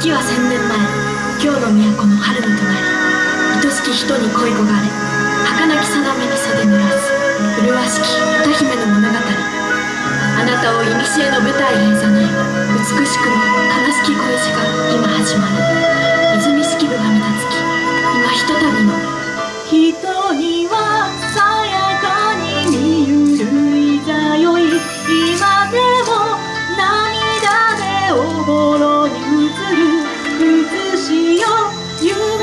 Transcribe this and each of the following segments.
時は千年前。京の都の春の隣。愛しき人に恋焦がれ。儚き定めに袖濡らす麗しき歌姫の物語。あなたを古の舞台へいざない美しくも悲しき恋路が今始まる。泉式部がみたつき今ひとたびの。人に You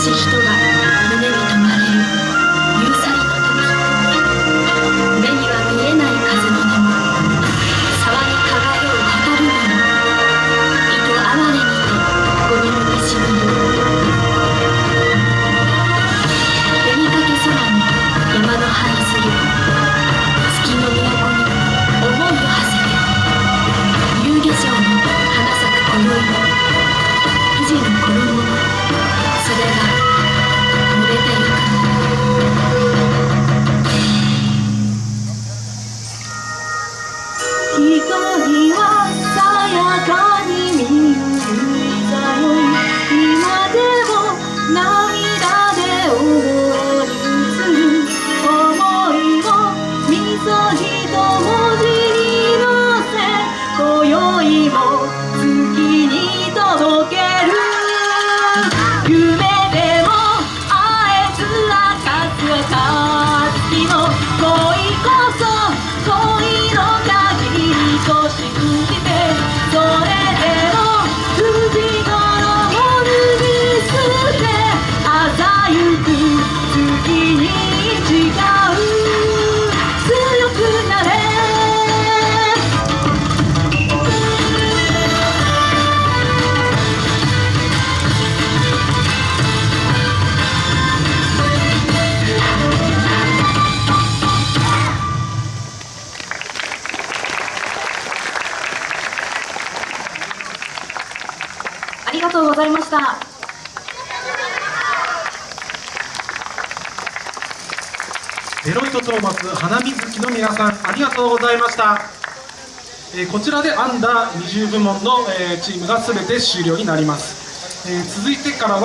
別れし人が中に見ゆるざよ。い今でも涙でおぼろに映る想いをみそぎと文字にのせ今宵もりがとうございました。デロイトトーマス花水木の皆さんありがとうございました、えーこちらでアンダー20部門の、えーチームが全て終了になります、えー続いてからは